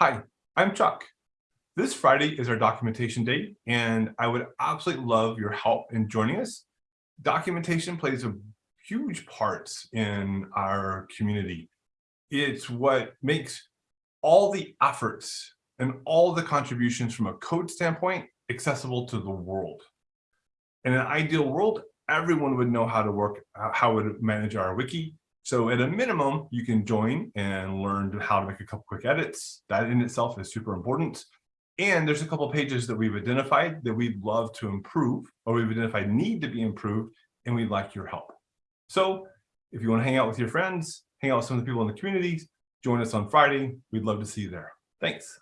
Hi, I'm Chuck. This Friday is our documentation day, and I would absolutely love your help in joining us. Documentation plays a huge part in our community. It's what makes all the efforts and all the contributions from a code standpoint accessible to the world. In an ideal world, everyone would know how to work, uh, how to manage our wiki, so at a minimum, you can join and learn how to make a couple quick edits. That in itself is super important. And there's a couple pages that we've identified that we'd love to improve or we've identified need to be improved and we'd like your help. So if you want to hang out with your friends, hang out with some of the people in the communities, join us on Friday. We'd love to see you there. Thanks.